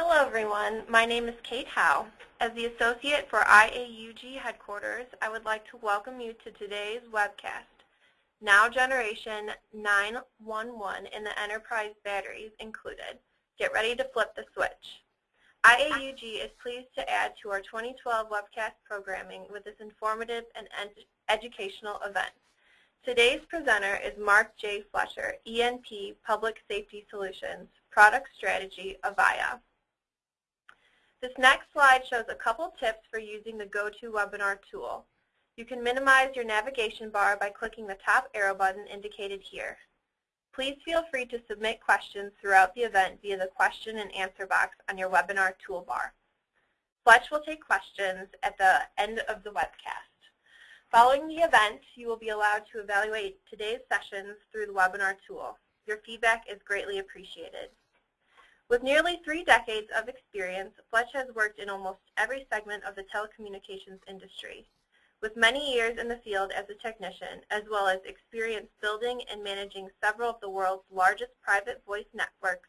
Hello everyone, my name is Kate Howe. As the Associate for IAUG Headquarters, I would like to welcome you to today's webcast, Now Generation 911 in the Enterprise Batteries Included. Get ready to flip the switch. IAUG is pleased to add to our 2012 webcast programming with this informative and ed educational event. Today's presenter is Mark J. Fletcher, ENP Public Safety Solutions, Product Strategy, Avaya. This next slide shows a couple tips for using the GoToWebinar tool. You can minimize your navigation bar by clicking the top arrow button indicated here. Please feel free to submit questions throughout the event via the question and answer box on your webinar toolbar. Fletch will take questions at the end of the webcast. Following the event, you will be allowed to evaluate today's sessions through the webinar tool. Your feedback is greatly appreciated. With nearly three decades of experience, Fletch has worked in almost every segment of the telecommunications industry. With many years in the field as a technician, as well as experience building and managing several of the world's largest private voice networks,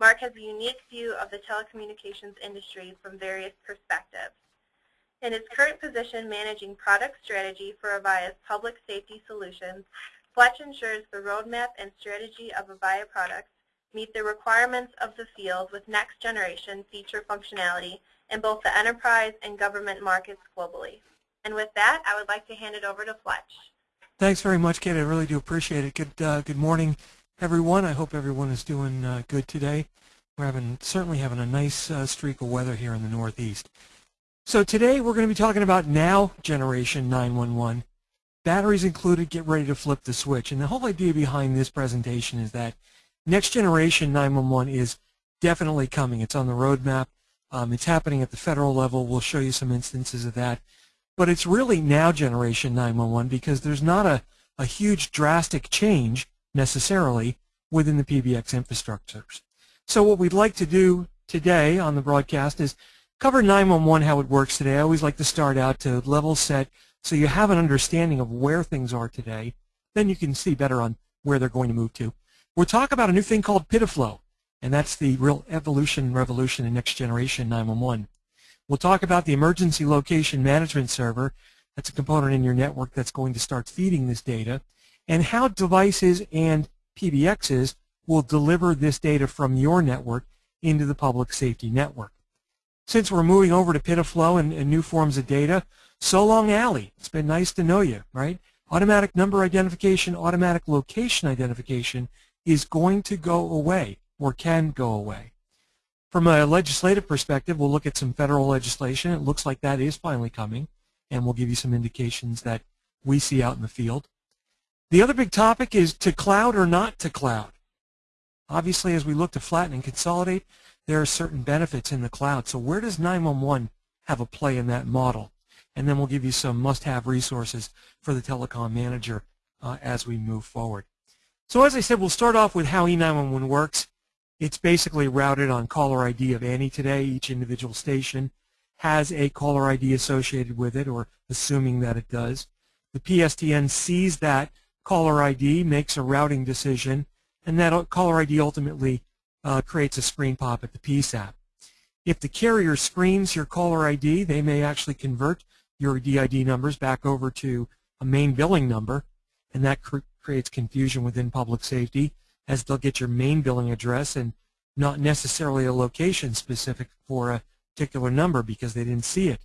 Mark has a unique view of the telecommunications industry from various perspectives. In his current position managing product strategy for Avaya's public safety solutions, Fletch ensures the roadmap and strategy of Avaya products meet the requirements of the field with next generation feature functionality in both the enterprise and government markets globally. And with that, I would like to hand it over to Fletch. Thanks very much, Kate. I really do appreciate it. Good, uh, good morning, everyone. I hope everyone is doing uh, good today. We're having certainly having a nice uh, streak of weather here in the Northeast. So today we're going to be talking about now generation 911. Batteries included, get ready to flip the switch. And the whole idea behind this presentation is that Next generation 911 is definitely coming. It's on the roadmap. Um, it's happening at the federal level. We'll show you some instances of that. But it's really now generation 911 because there's not a, a huge drastic change necessarily within the PBX infrastructures. So what we'd like to do today on the broadcast is cover 911, how it works today. I always like to start out to level set so you have an understanding of where things are today. Then you can see better on where they're going to move to. We'll talk about a new thing called PIDF-LO, and that's the real evolution, revolution in next generation 911. We'll talk about the emergency location management server. That's a component in your network that's going to start feeding this data, and how devices and PBXs will deliver this data from your network into the public safety network. Since we're moving over to PIDF-LO and, and new forms of data, so long ALI. It's been nice to know you, right? Automatic number identification, automatic location identification is going to go away or can go away. From a legislative perspective, we'll look at some federal legislation. It looks like that is finally coming, and we'll give you some indications that we see out in the field. The other big topic is to cloud or not to cloud. Obviously, as we look to flatten and consolidate, there are certain benefits in the cloud. So where does 911 have a play in that model? And then we'll give you some must-have resources for the telecom manager uh, as we move forward. So as I said, we'll start off with how E911 works. It's basically routed on caller ID of any today. Each individual station has a caller ID associated with it, or assuming that it does. The PSTN sees that caller ID, makes a routing decision, and that caller ID ultimately uh, creates a screen pop at the PSAP. If the carrier screens your caller ID, they may actually convert your DID numbers back over to a main billing number, and that creates confusion within public safety as they'll get your main billing address and not necessarily a location specific for a particular number because they didn't see it.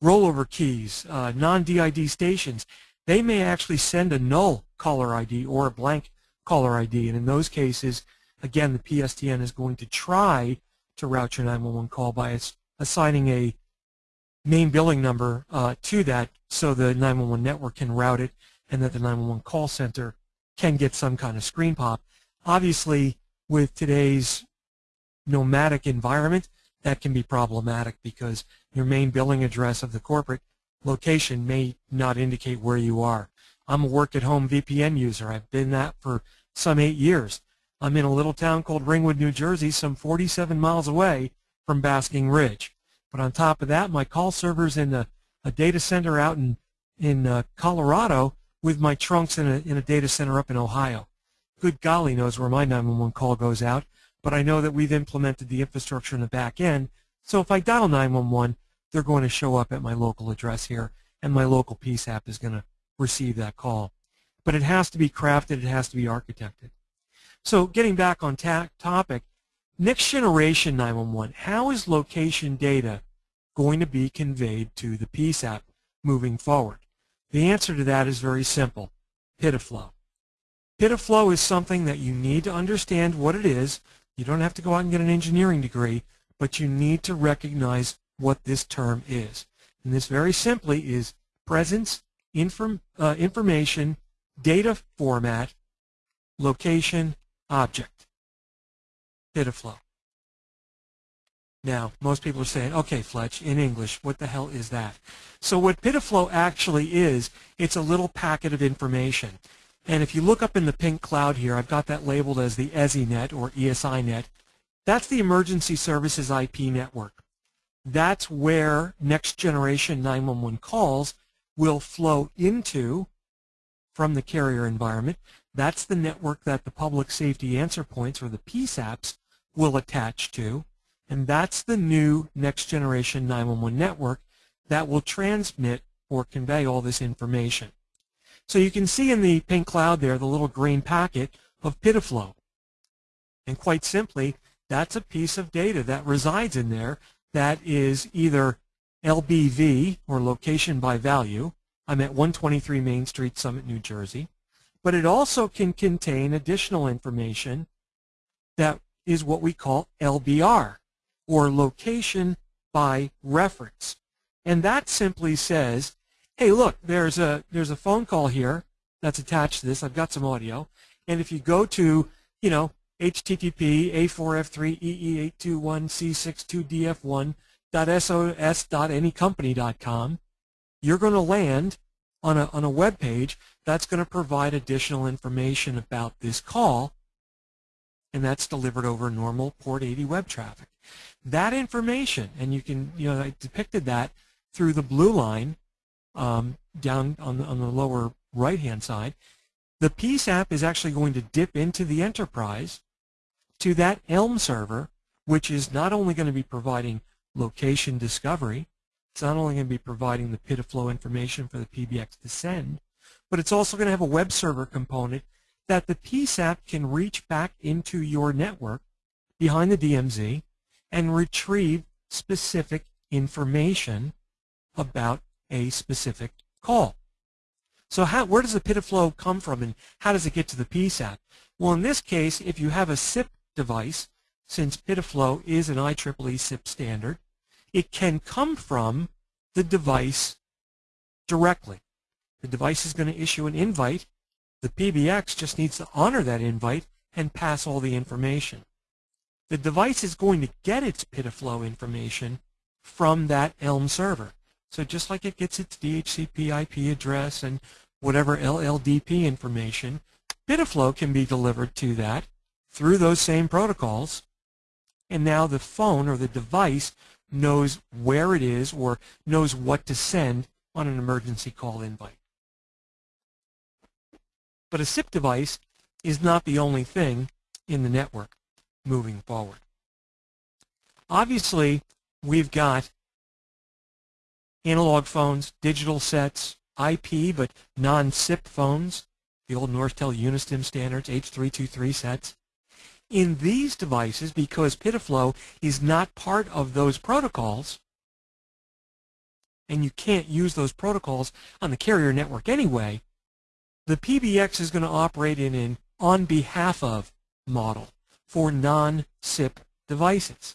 Rollover keys, uh, non-DID stations, they may actually send a null caller ID or a blank caller ID, and in those cases, again, the PSTN is going to try to route your 911 call by assigning a main billing number uh, to that so the 911 network can route it and that the 911 call center can get some kind of screen pop. Obviously, with today's nomadic environment, that can be problematic because your main billing address of the corporate location may not indicate where you are. I'm a work-at-home VPN user. I've been that for some eight years. I'm in a little town called Ringwood, New Jersey, some 47 miles away from Basking Ridge. But on top of that, my call server's in a, a data center out in, in uh, Colorado, with my trunks in a, in a data center up in Ohio. Good golly knows where my 911 call goes out, but I know that we've implemented the infrastructure in the back end. So if I dial 911, they're going to show up at my local address here, and my local PSAP is going to receive that call. But it has to be crafted, it has to be architected. So getting back on topic, next generation 911, how is location data going to be conveyed to the PSAP moving forward? The answer to that is very simple, PIDF-LO. PIDF-LO is something that you need to understand what it is. You don't have to go out and get an engineering degree, but you need to recognize what this term is. And this very simply is presence, inform, uh, information, data format, location, object. PIDF-LO. Now, most people are saying, okay, Fletch, in English, what the hell is that? So what PIDF-LO actually is, it's a little packet of information. And if you look up in the pink cloud here, I've got that labeled as the ESINet or ESINet. That's the Emergency Services IP network. That's where next generation 911 calls will flow into from the carrier environment. That's the network that the public safety answer points or the PSAPs will attach to. And that's the new next generation 911 network that will transmit or convey all this information. So you can see in the pink cloud there the little green packet of PIDF-LO. And quite simply, that's a piece of data that resides in there that is either LBV, or location by value. I'm at 123 Main Street, Summit, New Jersey. But it also can contain additional information that is what we call LBR, or location by reference. And that simply says hey, look, there's a there's a phone call here that's attached to this. I've got some audio, and if you go to you know http a4f3ee821c62df1.sos.anycompany.com, you're going to land on a on a web page that's going to provide additional information about this call, and that's delivered over normal port 80 web traffic. That information, and you can you know I depicted that through the blue line um, down on the, on the lower right-hand side, the PSAP is actually going to dip into the enterprise to that Elm server, which is not only going to be providing location discovery, it's not only going to be providing the PIDF-LO information for the PBX to send, but it's also going to have a web server component that the PSAP can reach back into your network behind the DMZ and retrieve specific information about a specific call. So how, where does the PIDF-LO come from and how does it get to the PSAP? Well, in this case, if you have a SIP device, since PIDF-LO is an IEEE SIP standard, it can come from the device directly. The device is going to issue an invite. The PBX just needs to honor that invite and pass all the information. The device is going to get its PIDF-LO information from that Elm server. So just like it gets its DHCP IP address and whatever LLDP information, PIDF-LO can be delivered to that through those same protocols. And now the phone or the device knows where it is or knows what to send on an emergency call invite. But a SIP device is not the only thing in the network moving forward. Obviously, we've got analog phones, digital sets, IP but non-SIP phones, the old Nortel Unistim standards, H323 sets. In these devices, because PIDF-LO is not part of those protocols, and you can't use those protocols on the carrier network anyway, the PBX is going to operate in an on behalf of model for non-SIP devices.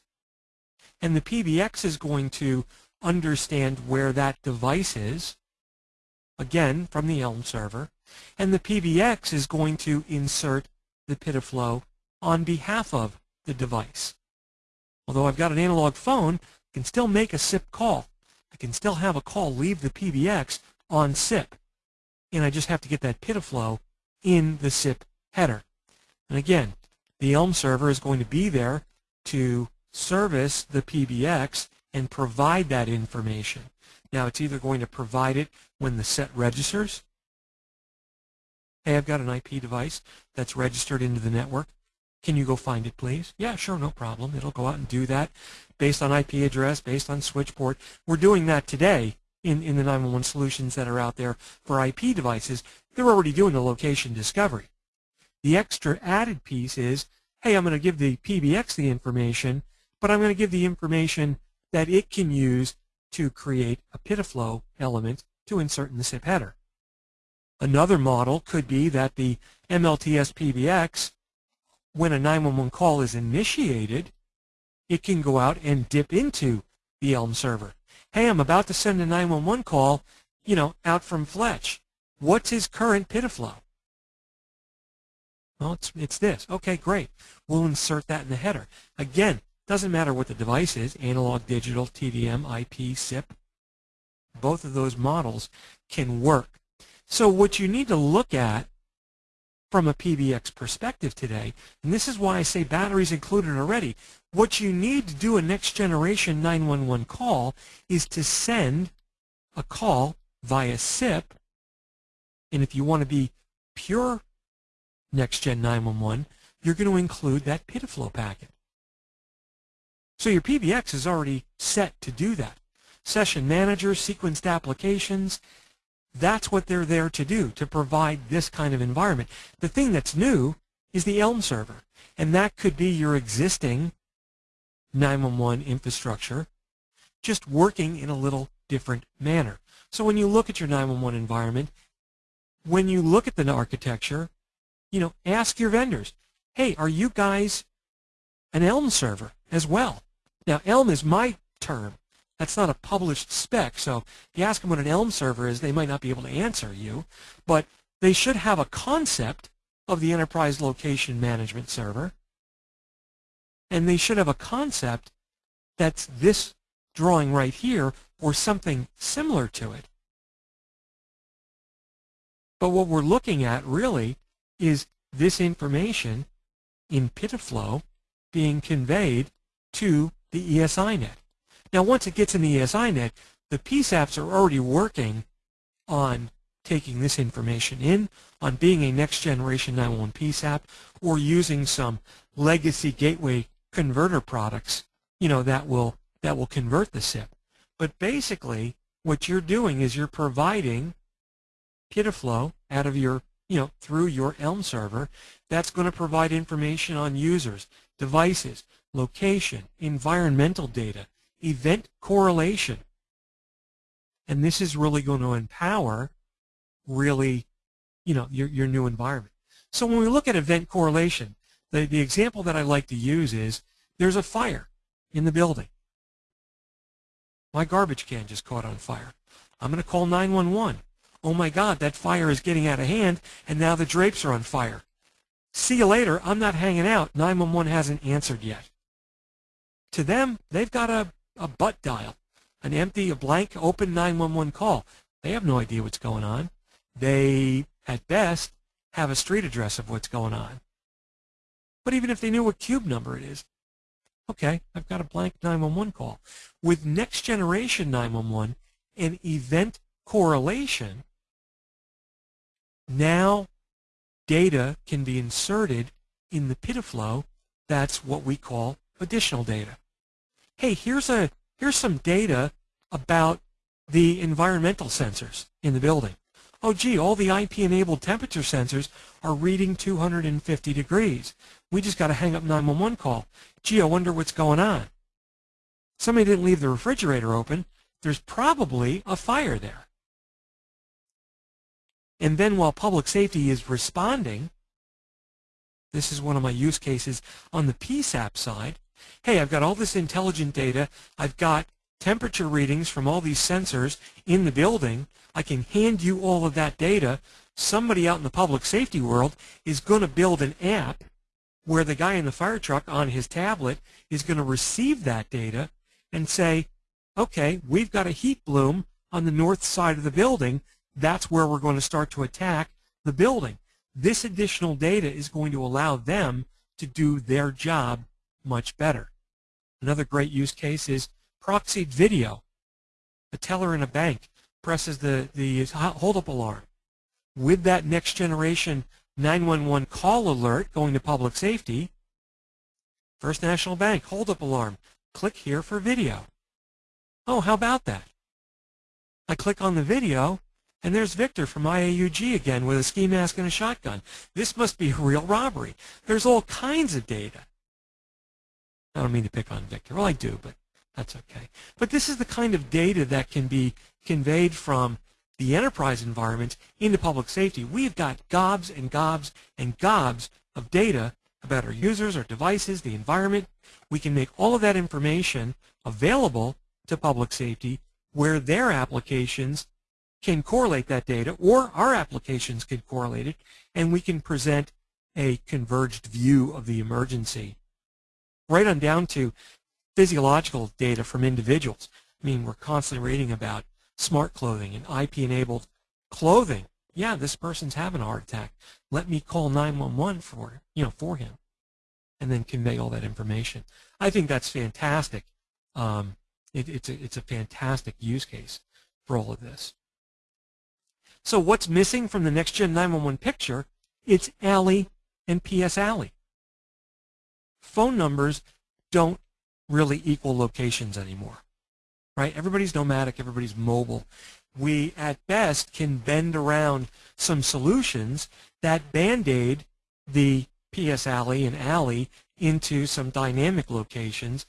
And the PBX is going to understand where that device is, again from the Elm server, and the PBX is going to insert the PIDF-LO on behalf of the device. Although I've got an analog phone, I can still make a SIP call. I can still have a call leave the PBX on SIP. And I just have to get that PIDF-LO in the SIP header. And again, the Elm server is going to be there to service the PBX and provide that information. Now it's either going to provide it when the set registers. Hey, I've got an IP device that's registered into the network. Can you go find it, please? Yeah, sure, no problem. It'll go out and do that based on IP address, based on switch port. We're doing that today in, in the 911 solutions that are out there for IP devices. They're already doing the location discovery. The extra added piece is, hey, I'm going to give the PBX the information, but I'm going to give the information that it can use to create a PIDF-LO element to insert in the SIP header. Another model could be that the MLTS PBX, when a 911 call is initiated, it can go out and dip into the Elm server. Hey, I'm about to send a 911 call, you know, out from Fletch. What's his current PIDF-LO? Well, it's, it's this. Okay, great. We'll insert that in the header. Again, doesn't matter what the device is, analog, digital, TDM, IP, SIP. Both of those models can work. So what you need to look at from a PBX perspective today, and this is why I say batteries included already, what you need to do a next generation 911 call is to send a call via SIP, and if you want to be pure next gen 911, you're going to include that PIDF-LO packet. So your PBX is already set to do that. Session manager, sequenced applications, that's what they're there to do, to provide this kind of environment. The thing that's new is the Elm server, and that could be your existing 911 infrastructure, just working in a little different manner. So when you look at your 911 environment, when you look at the architecture, you know, ask your vendors, hey, are you guys an Elm server as well? Now, Elm is my term. That's not a published spec, so if you ask them what an Elm server is, they might not be able to answer you, but they should have a concept of the enterprise location management server, and they should have a concept that's this drawing right here or something similar to it. But what we're looking at really is this information in PIDF-LO being conveyed to the ESINet. Now, once it gets in the ESINet, the PSAPs are already working on taking this information in, on being a next generation 911 PSAP, or using some legacy gateway converter products, you know, that will that will convert the SIP. But basically, what you're doing is you're providing PIDF-LO out of your, you know, through your Elm server that's going to provide information on users, devices, location, environmental data, event correlation. And this is really going to empower really, you know, your, your new environment. So when we look at event correlation, the, the example that I like to use is there's a fire in the building. My garbage can just caught on fire. I'm going to call 911. Oh my God, that fire is getting out of hand, and now the drapes are on fire. See you later. I'm not hanging out. 911 hasn't answered yet. To them, they've got a a butt dial, an empty, a blank, open 911 call. They have no idea what's going on. They, at best, have a street address of what's going on. But even if they knew what cube number it is, okay, I've got a blank 911 call. With next generation 911 and event correlation, now data can be inserted in the PIDF-LO. That's what we call additional data hey, here's a here's some data about the environmental sensors in the building. Oh, gee, all the IP-enabled temperature sensors are reading 250 degrees. We just got to hang up 911 call. Gee, I wonder what's going on. Somebody didn't leave the refrigerator open. There's probably a fire there. And then while public safety is responding, this is one of my use cases on the PSAP side, hey, I've got all this intelligent data. I've got temperature readings from all these sensors in the building. I can hand you all of that data. Somebody out in the public safety world is going to build an app where the guy in the fire truck on his tablet is going to receive that data and say, okay, we've got a heat bloom on the north side of the building. That's where we're going to start to attack the building. This additional data is going to allow them to do their job much better. Another great use case is proxied video. A teller in a bank presses the, the hold-up alarm. With that next generation 911 call alert going to public safety, First National Bank, hold up alarm. Click here for video. Oh, how about that? I click on the video, and there's Victor from IAUG again with a ski mask and a shotgun. This must be a real robbery. There's all kinds of data. I don't mean to pick on Victor. Well, I do, but that's okay. But this is the kind of data that can be conveyed from the enterprise environment into public safety. We've got gobs and gobs and gobs of data about our users, our devices, the environment. We can make all of that information available to public safety where their applications can correlate that data or our applications can correlate it and we can present a converged view of the emergency right on down to physiological data from individuals. I mean, we're constantly reading about smart clothing and IP-enabled clothing. Yeah, this person's having a heart attack. Let me call 911 for you know for him, and then convey all that information. I think that's fantastic. Um, it, it's a it's a fantastic use case for all of this. So what's missing from the next gen 911 picture? It's ALI and PS ALI. Phone numbers don't really equal locations anymore, right? Everybody's nomadic, everybody's mobile. We, at best, can bend around some solutions that band-aid the PS ALI and ALI into some dynamic locations,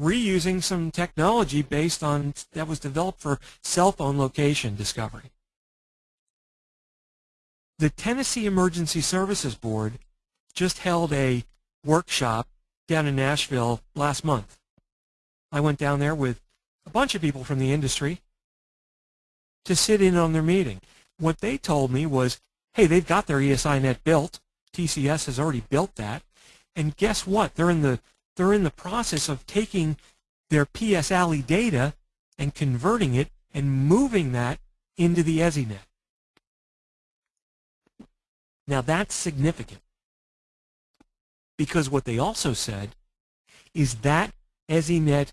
reusing some technology based on that was developed for cell phone location discovery. The Tennessee Emergency Services Board just held a workshop down in Nashville last month. I went down there with a bunch of people from the industry to sit in on their meeting. What they told me was, hey, they've got their ESINet built. TCS has already built that. And guess what? They're in the they're in the process of taking their PS ALI data and converting it and moving that into the ESINet. Now that's significant because what they also said is that ESINet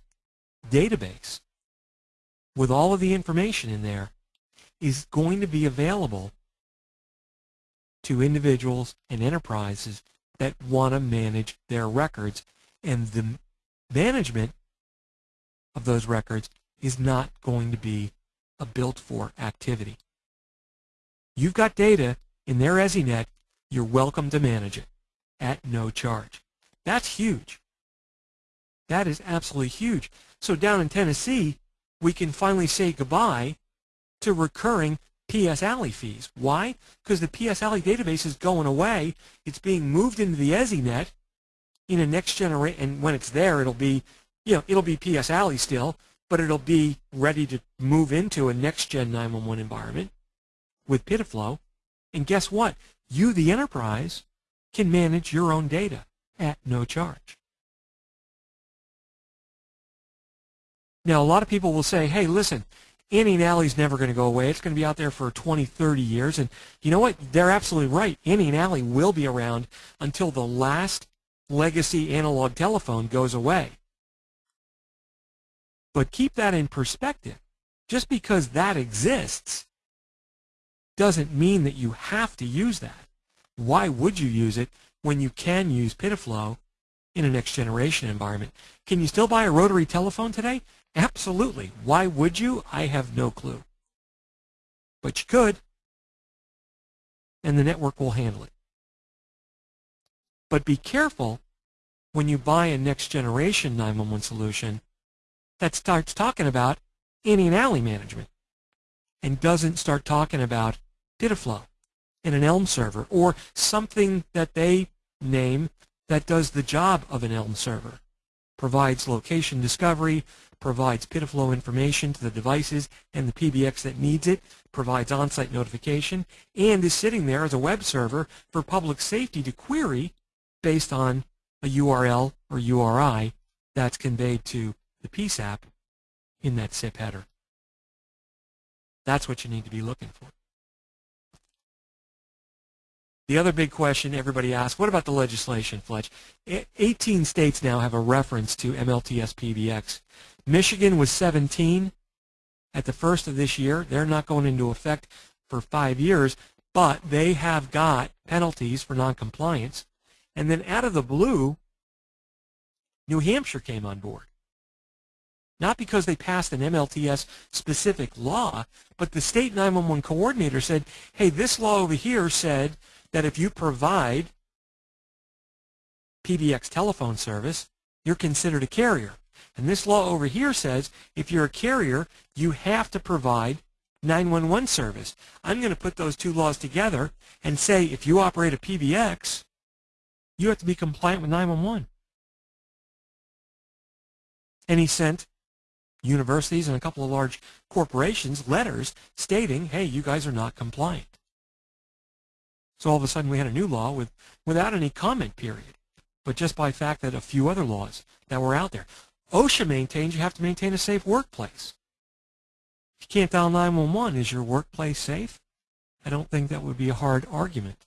database with all of the information in there is going to be available to individuals and enterprises that want to manage their records. And the management of those records is not going to be a built for activity. You've got data in their ESINet, you're welcome to manage it at no charge. That's huge. That is absolutely huge. So down in Tennessee, we can finally say goodbye to recurring PS ALI fees. Why? Because the PS ALI database is going away. It's being moved into the ESINet in a next generation, and when it's there, it'll be, you know, it'll be PS ALI still, but it'll be ready to move into a next gen 911 environment with PIDF-LO. And guess what? You, the enterprise, can manage your own data at no charge. Now, a lot of people will say, hey, listen, ANI and ALI's never going to go away. It's going to be out there for 20, 30 years. And you know what? They're absolutely right. ANI ALI will be around until the last legacy analog telephone goes away. But keep that in perspective. Just because that exists doesn't mean that you have to use that. Why would you use it when you can use PIDF-LO in a next generation environment? Can you still buy a rotary telephone today? Absolutely. Why would you? I have no clue. But you could, and the network will handle it. But be careful when you buy a next generation 911 solution that starts talking about ANI and ALI management and doesn't start talking about PIDF-LO in an Elm server or something that they name that does the job of an Elm server. Provides location discovery, provides PIDF-LO information to the devices and the PBX that needs it, provides on-site notification, and is sitting there as a web server for public safety to query based on a URL or URI that's conveyed to the PSAP in that SIP header. That's what you need to be looking for. The other big question everybody asks, what about the legislation, Fletch? 18 states now have a reference to MLTS PBX. Michigan was 17 at the first of this year. They're not going into effect for five years, but they have got penalties for noncompliance. And then out of the blue, New Hampshire came on board. Not because they passed an MLTS specific law, but the state 911 coordinator said, hey, this law over here said that if you provide PBX telephone service, you're considered a carrier. And this law over here says if you're a carrier, you have to provide 911 service. I'm going to put those two laws together and say if you operate a PBX, you have to be compliant with 911. And he sent universities and a couple of large corporations letters stating, hey, you guys are not compliant. So all of a sudden we had a new law with, without any comment period, but just by fact that a few other laws that were out there. OSHA maintains you have to maintain a safe workplace. If you can't dial 911, is your workplace safe? I don't think that would be a hard argument.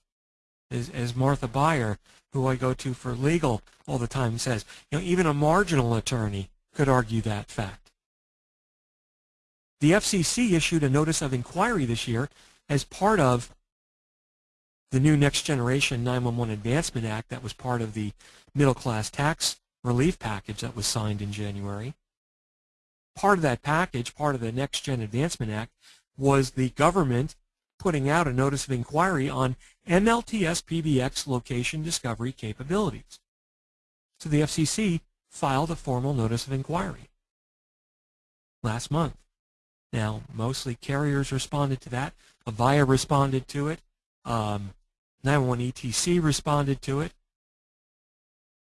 As, as Martha Buyer, who I go to for legal all the time, says, you know, even a marginal attorney could argue that fact. The FCC issued a notice of inquiry this year as part of the new Next Generation 911 Advancement Act that was part of the middle class tax relief package that was signed in January. Part of that package, part of the Next Gen Advancement Act, was the government putting out a notice of inquiry on MLTS PBX location discovery capabilities. So the FCC filed a formal notice of inquiry last month. Now, mostly carriers responded to that. Avaya responded to it. Um, 911 ETC responded to it.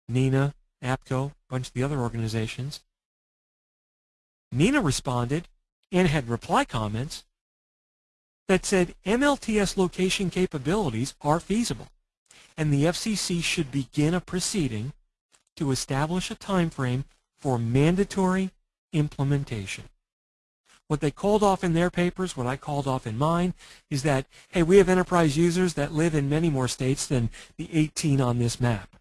NENA, APCO, a bunch of the other organizations. NENA responded and had reply comments that said MLTS location capabilities are feasible and the FCC should begin a proceeding to establish a time frame for mandatory implementation. What they called off in their papers, what I called off in mine, is that, hey, we have enterprise users that live in many more states than the 18 on this map.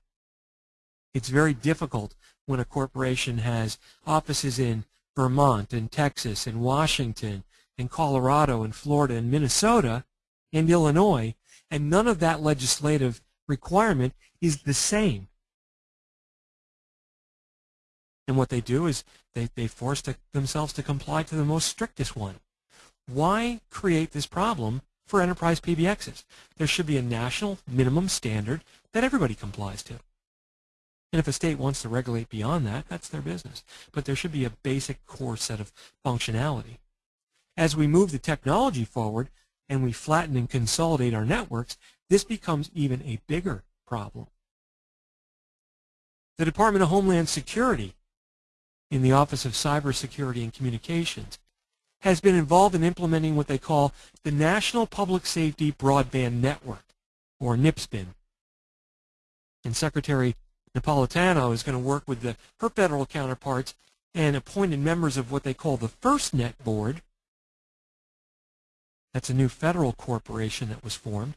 It's very difficult when a corporation has offices in Vermont and Texas and Washington and Colorado and Florida and Minnesota and Illinois, and none of that legislative requirement is the same. And what they do is they, they force to, themselves to comply to the most strictest one. Why create this problem for enterprise PBXs? There should be a national minimum standard that everybody complies to. And if a state wants to regulate beyond that, that's their business. But there should be a basic core set of functionality. As we move the technology forward and we flatten and consolidate our networks, this becomes even a bigger problem. The Department of Homeland Security in the Office of Cybersecurity and Communications has been involved in implementing what they call the National Public Safety Broadband Network, or NPSBN. And Secretary Napolitano is going to work with the, her federal counterparts and appointed members of what they call the FirstNet Board. That's a new federal corporation that was formed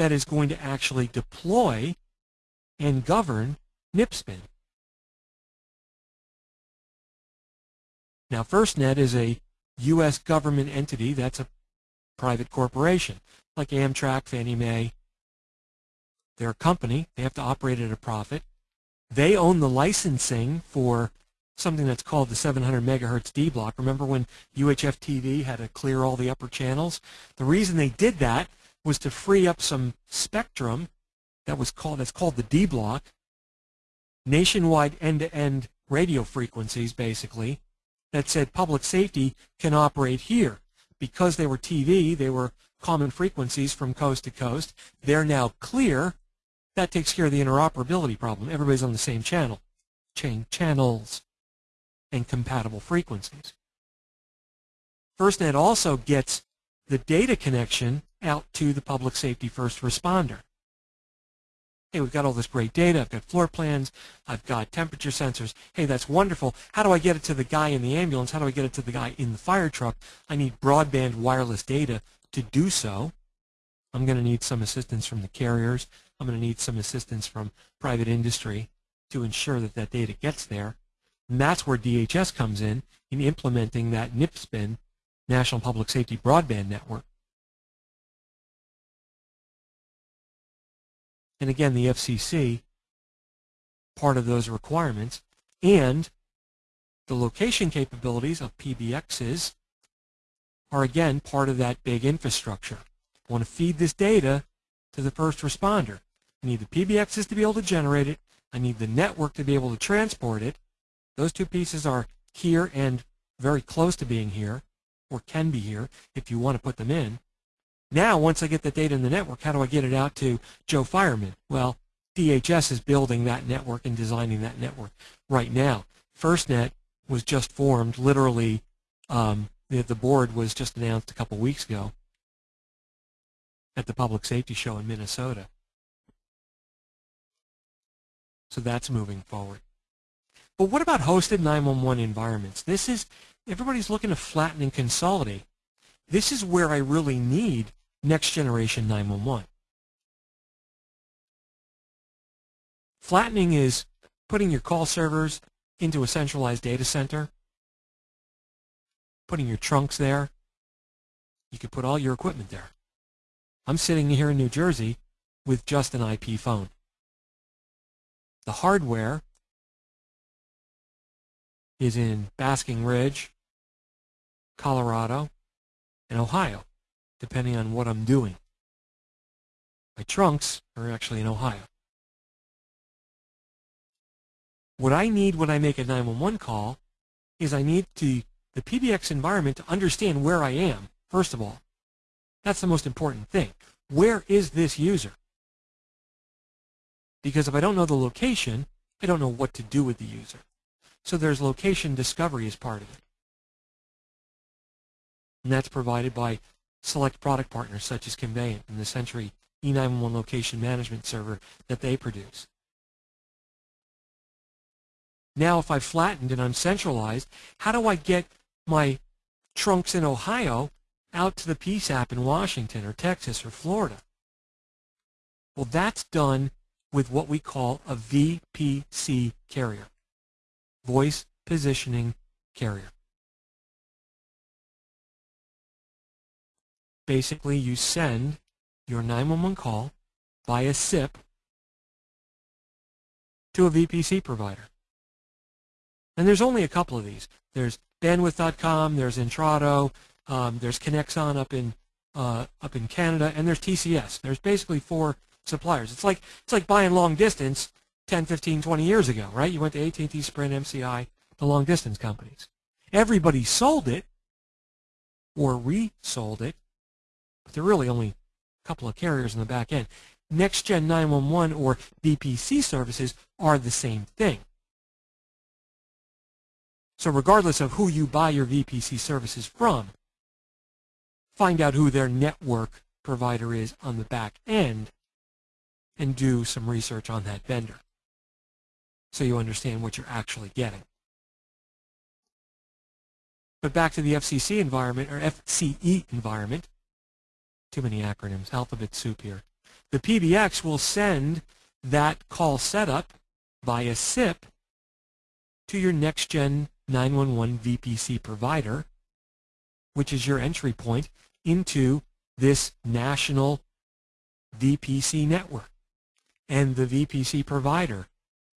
that is going to actually deploy and govern NPSBN. Now, FirstNet is a U.S. government entity that's a private corporation, like Amtrak, Fannie Mae. They're a company. They have to operate at a profit. They own the licensing for something that's called the 700 megahertz D block. Remember when UHF TV had to clear all the upper channels? The reason they did that was to free up some spectrum that was called that's called the D block, nationwide end-to-end radio frequencies basically that said public safety can operate here. Because they were TV, they were common frequencies from coast to coast. They're now clear that takes care of the interoperability problem. Everybody's on the same channel, chain channels, and compatible frequencies. FirstNet also gets the data connection out to the public safety first responder. Hey, we've got all this great data. I've got floor plans. I've got temperature sensors. Hey, that's wonderful. How do I get it to the guy in the ambulance? How do I get it to the guy in the fire truck? I need broadband wireless data to do so. I'm going to need some assistance from the carriers. I'm going to need some assistance from private industry to ensure that that data gets there. And that's where DHS comes in, in implementing that NIPSPIN, National Public Safety Broadband Network. And again, the FCC, part of those requirements And the location capabilities of PBXs are again part of that big infrastructure. I want to feed this data to the first responder. I need the PBXs to be able to generate it. I need the network to be able to transport it. Those two pieces are here and very close to being here, or can be here if you want to put them in. Now, once I get the data in the network, how do I get it out to Joe Fireman? Well, DHS is building that network and designing that network right now. FirstNet was just formed, literally, um, the, the board was just announced a couple weeks ago at the Public Safety Show in Minnesota. So that's moving forward. But what about hosted 911 environments? This is, everybody's looking to flatten and consolidate. This is where I really need next generation 911. Flattening is putting your call servers into a centralized data center, putting your trunks there. You could put all your equipment there. I'm sitting here in New Jersey with just an IP phone. The hardware is in Basking Ridge, Colorado, and Ohio, depending on what I'm doing. My trunks are actually in Ohio. What I need when I make a 911 call is I need to, the PBX environment to understand where I am, first of all. That's the most important thing. Where is this user? Because if I don't know the location, I don't know what to do with the user. So there's location discovery as part of it. And that's provided by select product partners such as Conveyant and the Sentry E911 location management server that they produce. Now if I've flattened and I'm centralized, how do I get my trunks in Ohio out to the PSAP in Washington or Texas or Florida? Well, that's done with what we call a VPC carrier voice positioning carrier. Basically, you send your 911 call via SIP to a VPC provider. And there's only a couple of these. There's bandwidth.com, there's Intrado, um, there's Conexon up in uh, up in Canada, and there's TCS. There's basically four suppliers. It's like it's like buying long distance 10, 15, 20 years ago, right? You went to AT&T, Sprint, MCI, the long distance companies. Everybody sold it or resold it, but there are really only a couple of carriers in the back end. Next Gen 911 or VPC services are the same thing. So regardless of who you buy your VPC services from, find out who their network provider is on the back end and do some research on that vendor so you understand what you're actually getting. But back to the FCC environment, or FCE environment, too many acronyms, alphabet soup here. The PBX will send that call setup via SIP to your next-gen 911 VPC provider, which is your entry point into this national VPC network. And the VPC provider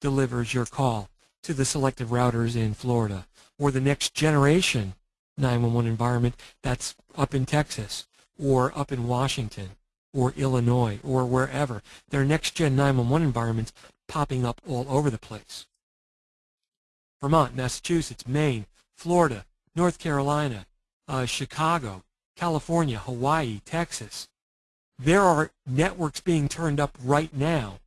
delivers your call to the selective routers in Florida or the next generation 911 environment that's up in Texas or up in Washington or Illinois or wherever. There are next gen 911 environments popping up all over the place. Vermont, Massachusetts, Maine, Florida, North Carolina, uh, Chicago, California, Hawaii, Texas. There are networks being turned up right now,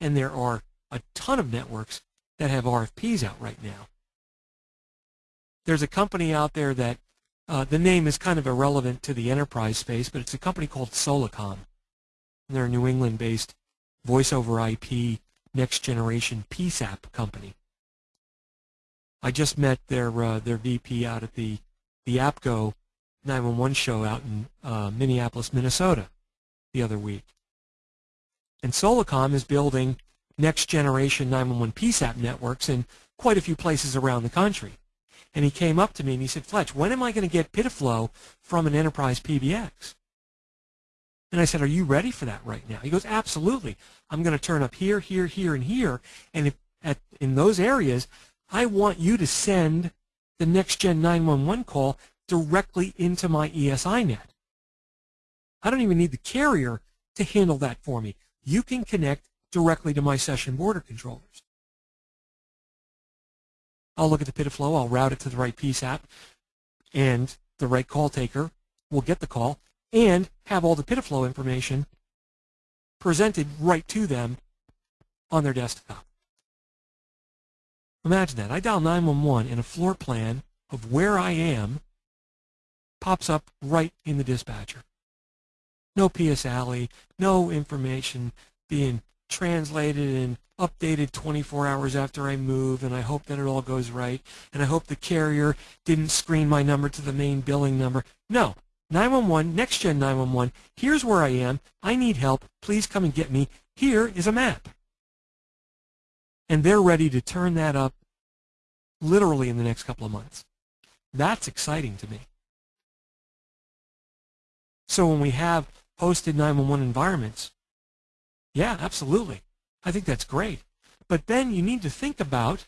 and there are a ton of networks that have RFPs out right now. There's a company out there that uh, the name is kind of irrelevant to the enterprise space, but it's a company called Solacom. They're a New England-based voice over IP next generation PSAP company. I just met their uh, their VP out at the the APCO 911 show out in uh, Minneapolis, Minnesota, the other week. And Solacom is building next generation 911 PSAP networks in quite a few places around the country. And he came up to me and he said, Fletch, when am I going to get PIDF-LO from an enterprise PBX? And I said, are you ready for that right now? He goes, absolutely. I'm going to turn up here, here, here, and here. And if at in those areas, I want you to send the next gen 911 call directly into my ESI net. I don't even need the carrier to handle that for me. You can connect directly to my session border controllers. I'll look at the PIDF-LO, I'll route it to the right PSAP, and the right call taker will get the call and have all the PIDF-LO information presented right to them on their desktop. Imagine that. I dial 911 and a floor plan of where I am pops up right in the dispatcher. No PS-ALI, no information being translated and updated 24 hours after I move, and I hope that it all goes right, and I hope the carrier didn't screen my number to the main billing number. No. 911, next gen 911, here's where I am. I need help. Please come and get me. Here is a map. And they're ready to turn that up literally in the next couple of months. That's exciting to me. So when we have hosted 911 environments, yeah, absolutely. I think that's great. But then you need to think about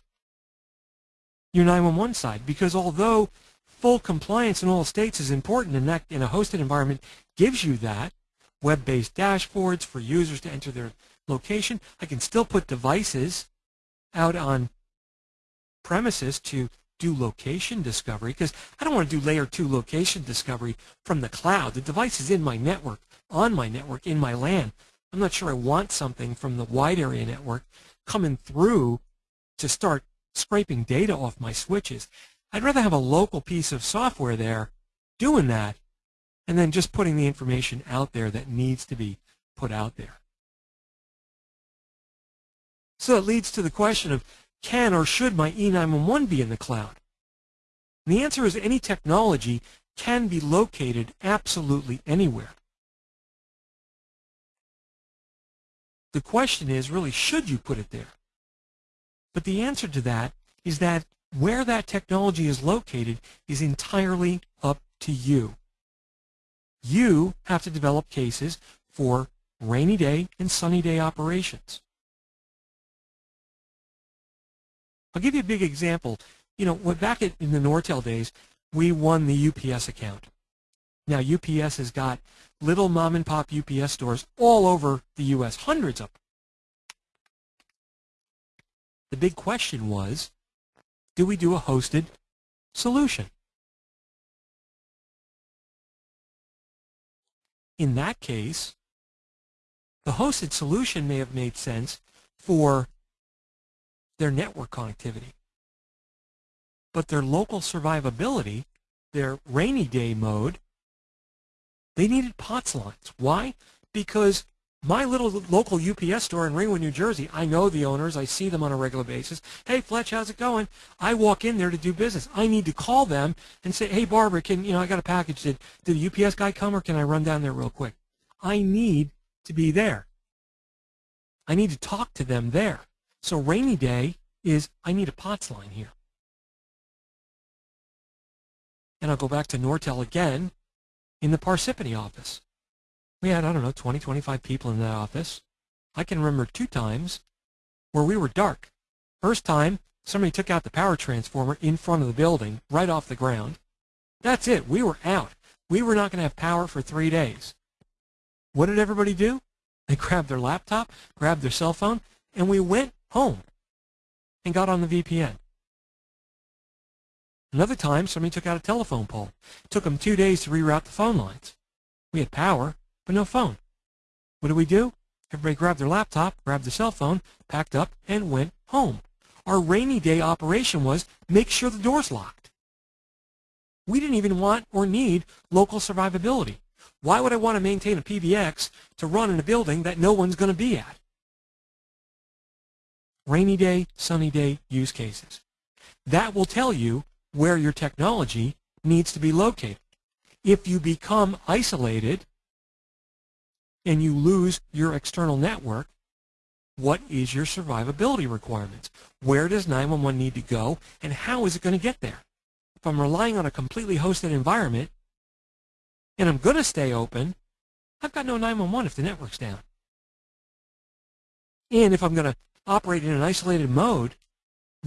your 911 side because although full compliance in all states is important and that in a hosted environment gives you that, web-based dashboards for users to enter their location, I can still put devices out on premises to do location discovery because I don't want to do layer 2 location discovery from the cloud. The device is in my network, on my network, in my LAN. I'm not sure I want something from the wide area network coming through to start scraping data off my switches. I'd rather have a local piece of software there doing that and then just putting the information out there that needs to be put out there. So it leads to the question of can or should my E911 be in the cloud? And the answer is any technology can be located absolutely anywhere. The question is really, should you put it there? But the answer to that is that where that technology is located is entirely up to you. You have to develop cases for rainy day and sunny day operations. I'll give you a big example. You know, back in the Nortel days, we won the UPS account. Now, UPS has got little mom and pop UPS stores all over the U.S., hundreds of them. The big question was, do we do a hosted solution? In that case, the hosted solution may have made sense for their network connectivity. But their local survivability, their rainy day mode, they needed POTS lines. Why? Because my little local UPS store in Ringwood, New Jersey, I know the owners. I see them on a regular basis. Hey, Fletch, how's it going? I walk in there to do business. I need to call them and say, hey, Barbara, can you know I got a package. Did, did the UPS guy come or can I run down there real quick? I need to be there. I need to talk to them there. So rainy day is I need a POTS line here. And I'll go back to Nortel again in the Parsippany office. We had, I don't know, 20, 25 people in that office. I can remember two times where we were dark. First time, somebody took out the power transformer in front of the building, right off the ground. That's it. We were out. We were not going to have power for three days. What did everybody do? They grabbed their laptop, grabbed their cell phone, and we went home and got on the VPN. Another time, somebody took out a telephone pole. It took them two days to reroute the phone lines. We had power, but no phone. What did we do? Everybody grabbed their laptop, grabbed their cell phone, packed up, and went home. Our rainy day operation was make sure the door's locked. We didn't even want or need local survivability. Why would I want to maintain a PBX to run in a building that no one's going to be at? Rainy day, sunny day use cases. That will tell you where your technology needs to be located. If you become isolated and you lose your external network, what is your survivability requirements? Where does 911 need to go and how is it going to get there? If I'm relying on a completely hosted environment and I'm going to stay open, I've got no 911 if the network's down. And if I'm going to operate in an isolated mode,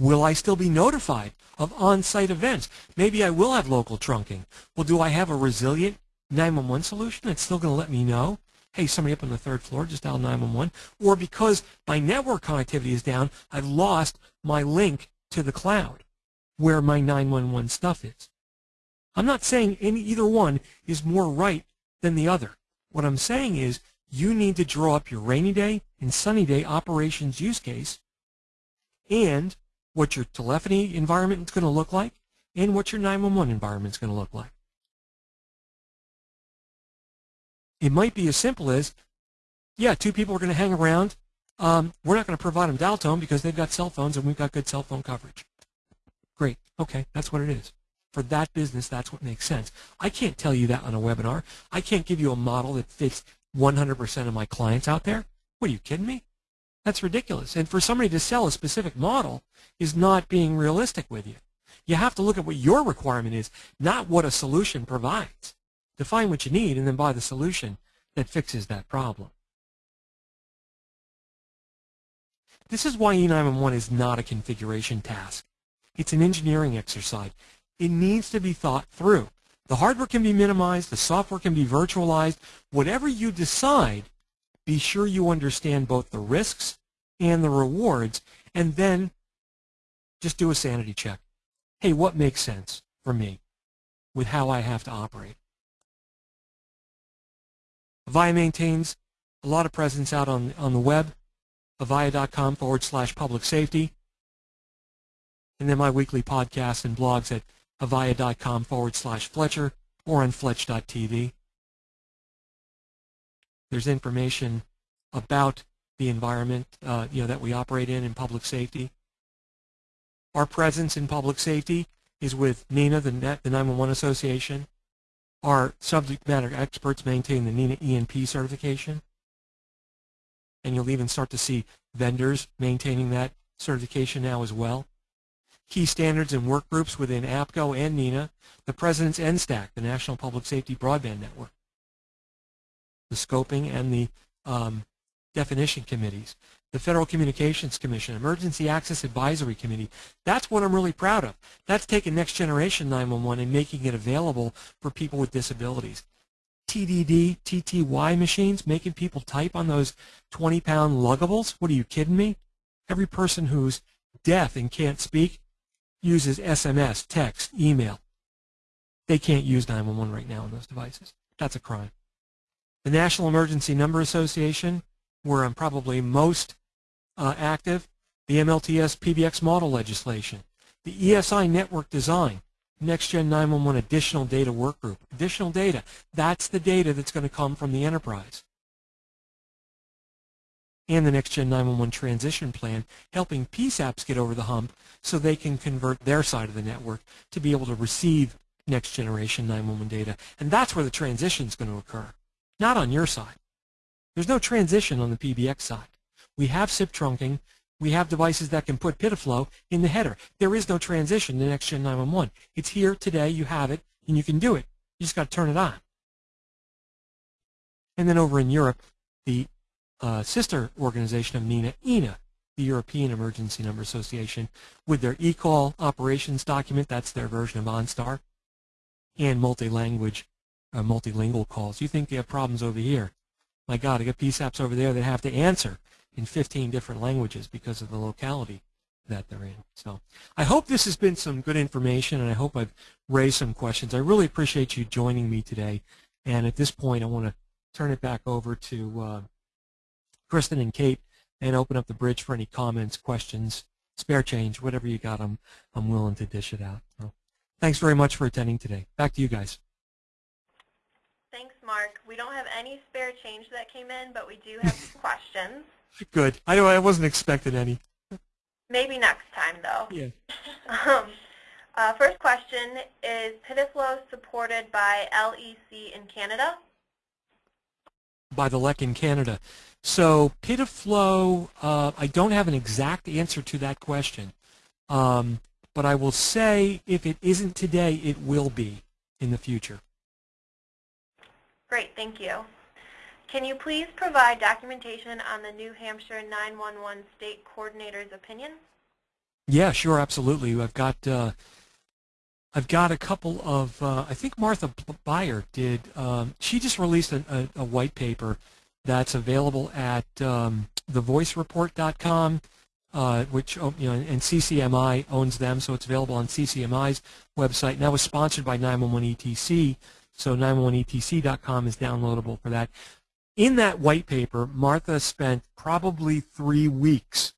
will I still be notified of on-site events? Maybe I will have local trunking. Well, do I have a resilient 911 solution that's still going to let me know? Hey, somebody up on the third floor, just dial 911. Or because my network connectivity is down, I've lost my link to the cloud where my 911 stuff is. I'm not saying any either one is more right than the other. What I'm saying is you need to draw up your rainy day and sunny day operations use case and what your telephony environment is going to look like and what your 911 environment is going to look like. It might be as simple as, yeah, two people are going to hang around. Um, we're not going to provide them dial tone because they've got cell phones and we've got good cell phone coverage. Great. Okay, that's what it is. For that business, that's what makes sense. I can't tell you that on a webinar. I can't give you a model that fits 100% of my clients out there. What are you kidding me? That's ridiculous. And for somebody to sell a specific model is not being realistic with you. You have to look at what your requirement is, not what a solution provides. Define what you need and then buy the solution that fixes that problem. This is why E911 is not a configuration task. It's an engineering exercise. It needs to be thought through. The hardware can be minimized, the software can be virtualized. Whatever you decide, be sure you understand both the risks and the rewards, and then just do a sanity check. Hey, what makes sense for me with how I have to operate? Avaya maintains a lot of presence out on, on the web, avaya.com forward slash public safety, and then my weekly podcasts and blogs at avaya.com forward slash Fletcher or on fletch.tv. There's information about the environment uh, you know, that we operate in in public safety. Our presence in public safety is with NENA, the, Net, the 911 Association. Our subject matter experts maintain the NENA ENP certification. And you'll even start to see vendors maintaining that certification now as well. Key standards and work groups within APCO and NENA, the President's NSTAC, the National Public Safety Broadband Network, the scoping and the um, definition committees, the Federal Communications Commission, Emergency Access Advisory Committee. That's what I'm really proud of. That's taking Next Generation 911 and making it available for people with disabilities. TDD, TTY machines, making people type on those 20-pound luggables? What are you kidding me? Every person who's deaf and can't speak uses SMS, text, email. They can't use 911 right now on those devices. That's a crime. The National Emergency Number Association, where I'm probably most uh, active, the MLTS PBX model legislation, the ESI network design, Next Gen 911 additional data work group. Additional data, that's the data that's going to come from the enterprise. And the Next Gen 911 transition plan, helping PSAPs get over the hump so they can convert their side of the network to be able to receive next generation 911 data. And that's where the transition is going to occur, not on your side. There's no transition on the PBX side. We have SIP trunking. We have devices that can put PIDF-LO in the header. There is no transition to next-gen 911. It's here today. You have it, and you can do it. You just got to turn it on. And then over in Europe, the uh, sister organization of NENA, ENA, the European Emergency Number Association, with their eCall operations document, that's their version of OnStar, and multi-language, uh, multilingual calls. You think they have problems over here. My God, I got PSAPs over there that have to answer in 15 different languages because of the locality that they're in. So I hope this has been some good information, and I hope I've raised some questions. I really appreciate you joining me today. And at this point, I want to turn it back over to uh, Kristen and Kate and open up the bridge for any comments, questions, spare change, whatever you got. I'm, I'm willing to dish it out. So thanks very much for attending today. Back to you guys. Mark. We don't have any spare change that came in, but we do have some questions. Good. I I wasn't expecting any. Maybe next time, though. Yeah. um, uh, first question is PIDF-LO supported by LEC in Canada? By the LEC in Canada. So PIDF-LO, uh, I don't have an exact answer to that question. Um, but I will say if it isn't today, it will be in the future. Great, thank you. Can you please provide documentation on the New Hampshire 911 State Coordinator's opinion? Yeah, sure, absolutely. I've got uh, I've got a couple of uh, I think Martha Buyer did. Um, she just released a, a, a, white paper that's available at um, thevoicereport.com, uh, which oh, you know, and CCMI owns them, so it's available on CCMI's website. And that was sponsored by 911 ETC, so 911ETC.com is downloadable for that. In that white paper, Martha spent probably three weeks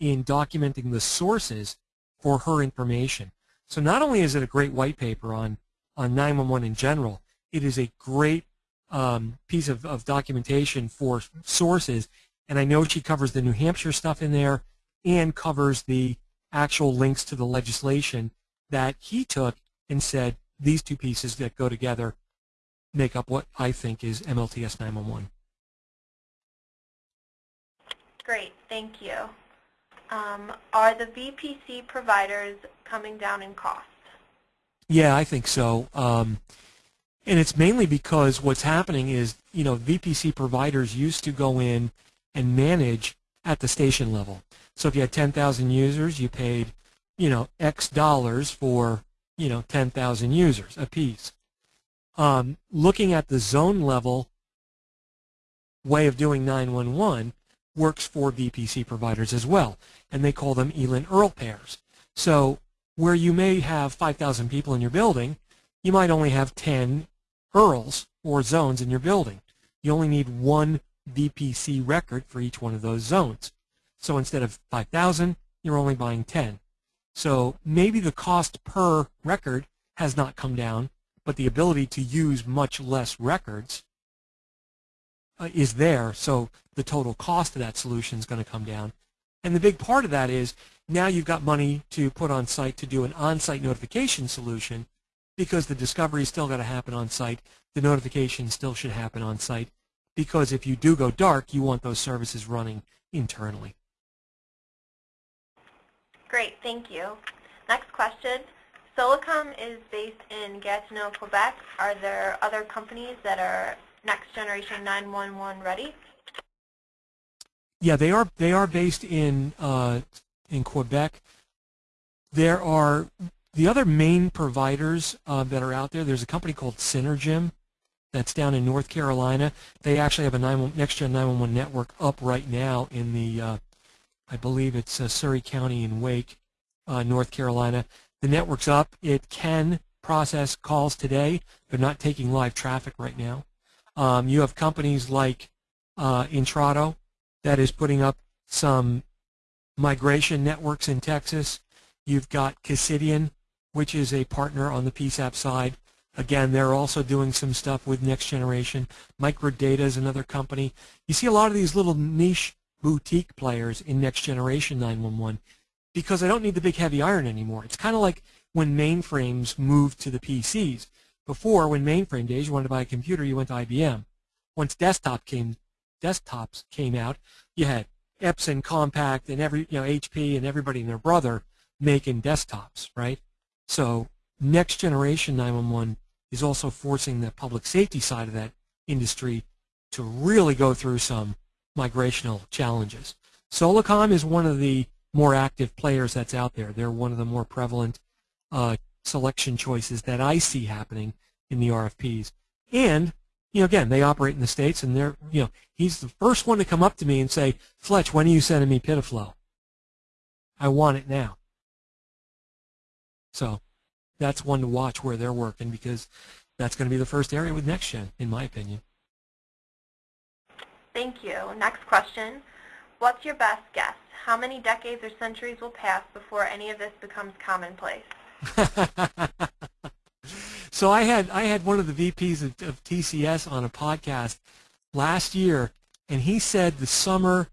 in documenting the sources for her information. So not only is it a great white paper on, on 911 in general, it is a great um, piece of, of documentation for sources. And I know she covers the New Hampshire stuff in there and covers the actual links to the legislation that he took and said these two pieces that go together make up what I think is MLTS 911. Great, thank you. Um, are the VPC providers coming down in cost? Yeah, I think so. Um, and it's mainly because what's happening is, you know, VPC providers used to go in and manage at the station level. So if you had 10,000 users, you paid, you know, X dollars for, you know, 10,000 users apiece. Um, looking at the zone level way of doing 911 works for VPC providers as well, and they call them ELIN-ERL pairs. So where you may have 5,000 people in your building, you might only have 10 ERLs or zones in your building. You only need one VPC record for each one of those zones. So instead of 5,000, you're only buying 10. So maybe the cost per record has not come down, but the ability to use much less records uh, is there. So the total cost of that solution is going to come down. And the big part of that is now you've got money to put on site to do an on-site notification solution because the discovery is still going to happen on site. The notification still should happen on site because if you do go dark, you want those services running internally. Great, thank you. Next question. Solacom is based in Gatineau, Quebec. Are there other companies that are next generation 911 ready? Yeah, they are. They are based in uh, in Quebec. There are the other main providers uh, that are out there. There's a company called Synergem that's down in North Carolina. They actually have a 9, next-gen 911 network up right now in the, uh, I believe it's uh, Surry County in Wake, uh, North Carolina. The network's up. It can process calls today. They're not taking live traffic right now. Um, you have companies like uh, Intrado that is putting up some migration networks in Texas. You've got Cassidian, which is a partner on the PSAP side. Again, they're also doing some stuff with next generation. Microdata is another company. You see a lot of these little niche boutique players in next generation 911 because I don't need the big heavy iron anymore. It's kind of like when mainframes moved to the PCs. Before, when mainframe days, you wanted to buy a computer, you went to IBM. Once desktop came, desktops came out, you had Epson, Compaq and every you know HP and everybody and their brother making desktops, right? So next generation 911 is also forcing the public safety side of that industry to really go through some migrational challenges. Solacom is one of the more active players that's out there. They're one of the more prevalent uh, selection choices that I see happening in the RFPs. And you know, again, they operate in the States, and they're, you know, he's the first one to come up to me and say, Fletch, when are you sending me PIDF-LO? I want it now. So that's one to watch where they're working because that's going to be the first area with NextGen, in my opinion. Thank you. Next question. What's your best guess? How many decades or centuries will pass before any of this becomes commonplace? So I had I had one of the VPs of, of TCS on a podcast last year, and he said the summer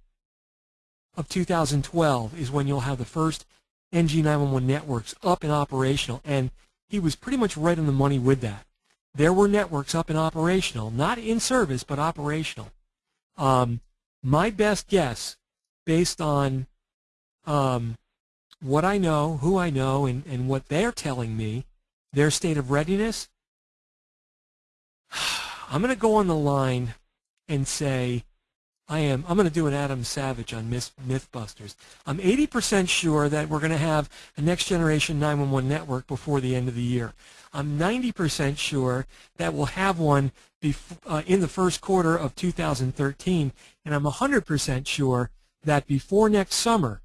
of 2012 is when you'll have the first NG911 networks up and operational, and he was pretty much right on the money with that. There were networks up and operational, not in service, but operational. Um, my best guess, based on um, what I know, who I know, and, and what they're telling me, their state of readiness, I'm going to go on the line and say, I am, I'm going to do an Adam Savage on Myth, Mythbusters. I'm 80% sure that we're going to have a next generation 911 network before the end of the year. I'm 90% sure that we'll have one uh, in the first quarter of 2013, and I'm 100% sure that before next summer,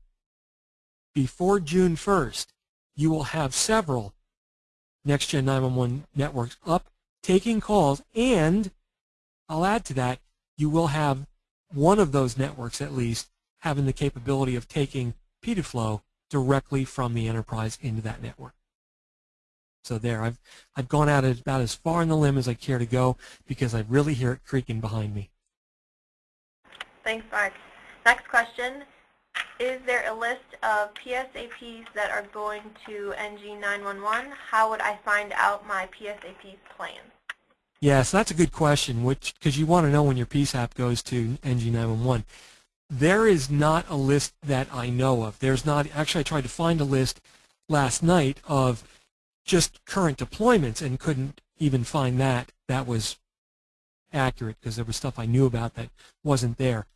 before June 1st, you will have several Next Gen 911 networks up taking calls, and I'll add to that, you will have one of those networks at least having the capability of taking PIDF-LO directly from the enterprise into that network. So there, I've I've gone out about as far in the limb as I care to go because I really hear it creaking behind me. Thanks, Mark. Next question. Is there a list of PSAPs that are going to NG911? How would I find out my PSAP plan? Yeah, so that's a good question, which because you want to know when your PSAP goes to NG911. There is not a list that I know of. There's not actually I tried to find a list last night of just current deployments and couldn't even find that. That was accurate because there was stuff I knew about that wasn't there.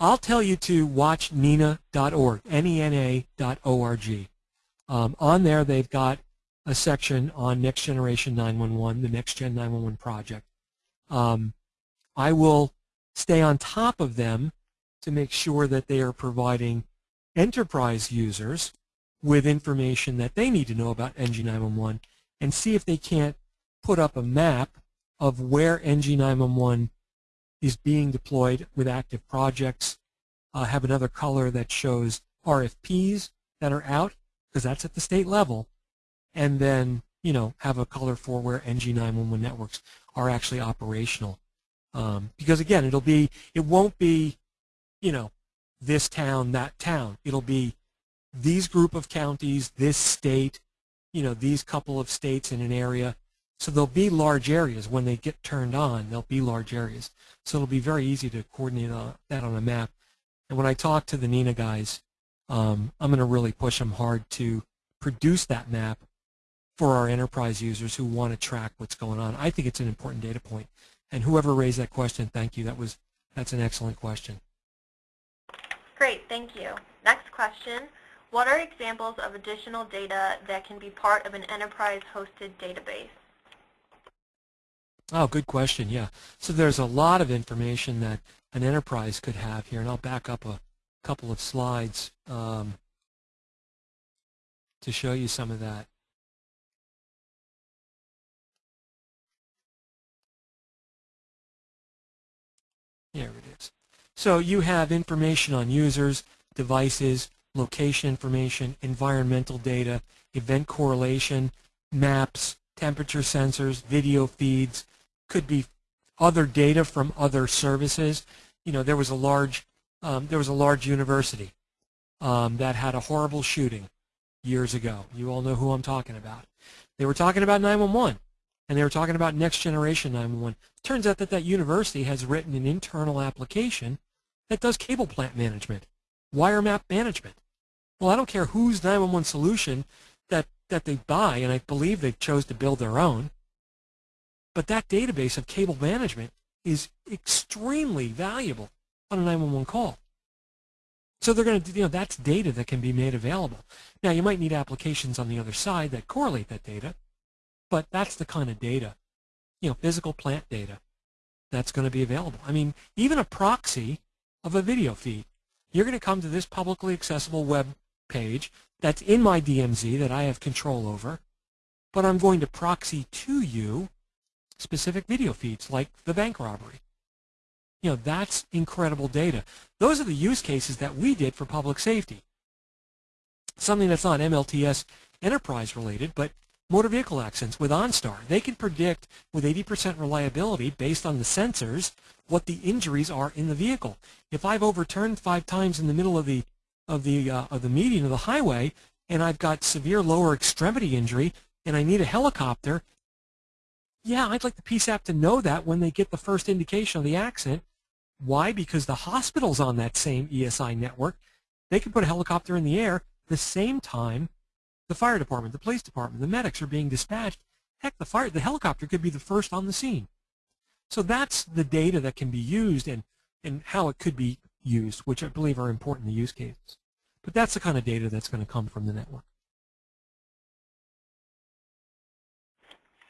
I'll tell you to watch nena.org, N-E-N-A.org. Um, on there, they've got a section on Next Generation 911, the Next Gen 911 project. Um, I will stay on top of them to make sure that they are providing enterprise users with information that they need to know about NG911 and see if they can't put up a map of where NG911 is being deployed with active projects. Uh, have another color that shows RFPs that are out, because that's at the state level. And then, you know, have a color for where NG911 networks are actually operational. Um, because again, it'll be, it won't be, you know, this town, that town. It'll be these group of counties, this state, you know, these couple of states in an area, so there'll be large areas when they get turned on. There'll be large areas. So it'll be very easy to coordinate uh, that on a map. And when I talk to the NENA guys, um, I'm going to really push them hard to produce that map for our enterprise users who want to track what's going on. I think it's an important data point. And whoever raised that question, thank you. That was that's an excellent question. Great, thank you. Next question. What are examples of additional data that can be part of an enterprise hosted database? Oh, good question. Yeah. So there's a lot of information that an enterprise could have here, and I'll back up a couple of slides um, to show you some of that. There it is. So you have information on users, devices, location information, environmental data, event correlation, maps, temperature sensors, video feeds, could be other data from other services. You know, there was a large um, there was a large university um, that had a horrible shooting years ago. You all know who I'm talking about. They were talking about 911, and they were talking about next generation 911. Turns out that that university has written an internal application that does cable plant management, wire map management. Well, I don't care whose 911 solution that, that they buy, and I believe they chose to build their own. But that database of cable management is extremely valuable on a 911 call. So they're going to, you know, that's data that can be made available. Now, you might need applications on the other side that correlate that data, but that's the kind of data, you know, physical plant data that's going to be available. I mean, even a proxy of a video feed. You're going to come to this publicly accessible web page that's in my DMZ that I have control over, but I'm going to proxy to you specific video feeds like the bank robbery. You know, that's incredible data. Those are the use cases that we did for public safety. Something that's not MLTS enterprise related, but motor vehicle accidents with OnStar. They can predict with 80% reliability based on the sensors what the injuries are in the vehicle. If I've overturned five times in the middle of the of the uh, of the median of the highway and I've got severe lower extremity injury and I need a helicopter yeah, I'd like the PSAP to know that when they get the first indication of the accident. Why? Because the hospital's on that same ESI network. They can put a helicopter in the air the same time the fire department, the police department, the medics are being dispatched. Heck, the fire, the helicopter could be the first on the scene. So that's the data that can be used and, and how it could be used, which I believe are important the use cases. But that's the kind of data that's going to come from the network.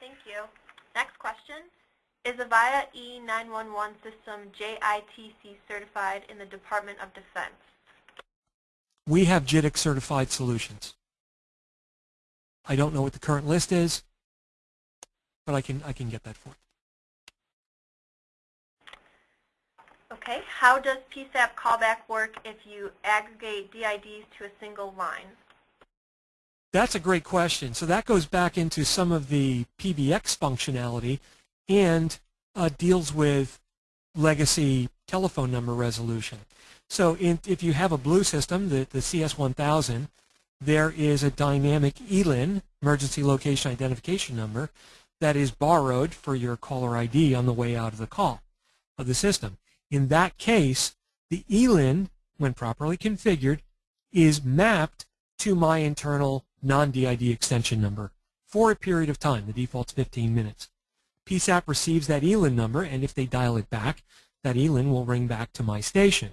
Thank you. Next question. Is Avaya E911 system JITC certified in the Department of Defense? We have JITC certified solutions. I don't know what the current list is, but I can I can get that for you. Okay. How does PSAP callback work if you aggregate DIDs to a single line? That's a great question. So that goes back into some of the PBX functionality and uh, deals with legacy telephone number resolution. So in, if you have a blue system, the, the CS1000, there is a dynamic ELIN, emergency location identification number, that is borrowed for your caller ID on the way out of the call of the system. In that case, the ELIN, when properly configured, is mapped to my internal non-DID extension number for a period of time. The default's 15 minutes. PSAP receives that ELIN number, and if they dial it back, that ELIN will ring back to my station.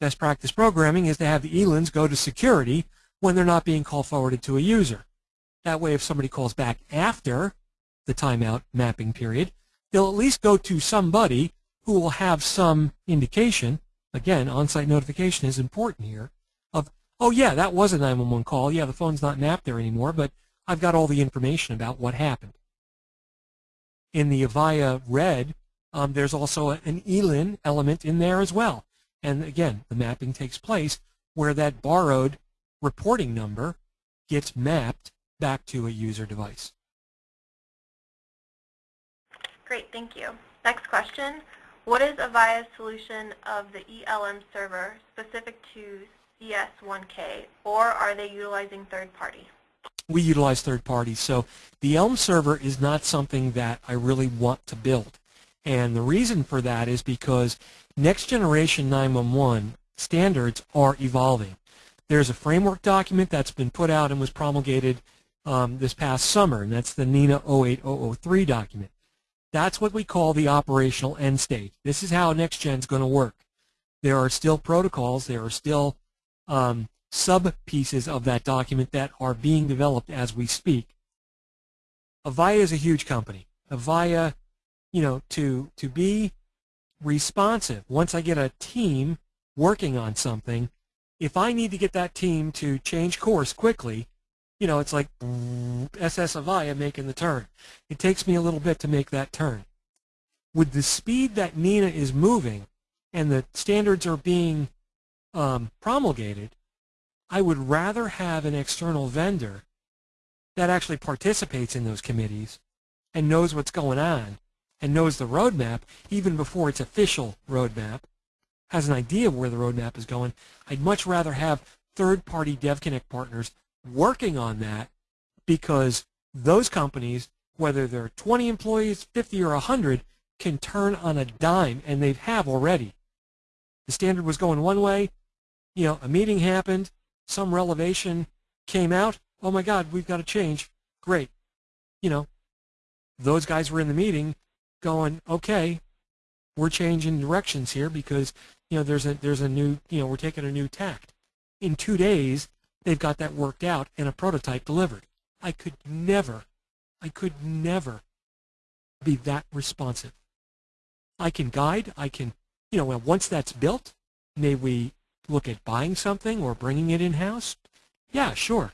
Best practice programming is to have the ELINs go to security when they're not being call forwarded to a user. That way, if somebody calls back after the timeout mapping period, they'll at least go to somebody who will have some indication, again, on-site notification is important here, of, oh yeah, that was a 911 call. Yeah, the phone's not mapped there anymore, but I've got all the information about what happened. In the Avaya Red, um, there's also an ELIN element in there as well. And again, the mapping takes place where that borrowed reporting number gets mapped back to a user device. Great, thank you. Next question. What is Avaya's solution of the ELM server specific to CS1K, or are they utilizing third party? We utilize third parties. So the ELM server is not something that I really want to build. And the reason for that is because next generation 911 standards are evolving. There's a framework document that's been put out and was promulgated um, this past summer, and that's the NENA 08003 document. That's what we call the operational end state. This is how NextGen is going to work. There are still protocols, there are still um, sub-pieces of that document that are being developed as we speak. Avaya is a huge company. Avaya, you know, to, to be responsive, once I get a team working on something, if I need to get that team to change course quickly, you know, it's like SS Avaya making the turn. It takes me a little bit to make that turn. With the speed that NENA is moving and the standards are being um, promulgated, I would rather have an external vendor that actually participates in those committees and knows what's going on and knows the roadmap even before its official roadmap, has an idea of where the roadmap is going. I'd much rather have third-party DevConnect partners working on that because those companies, whether they're 20 employees, 50 or 100, can turn on a dime, and they have already. The standard was going one way, you know, a meeting happened, some revelation came out, oh my God, we've got to change. Great. You know, those guys were in the meeting going, okay, we're changing directions here because, you know, there's a, there's a new, you know, we're taking a new tact. In two days, they've got that worked out and a prototype delivered. I could never, I could never be that responsive. I can guide, I can, you know, once that's built, may we look at buying something or bringing it in-house? Yeah, sure.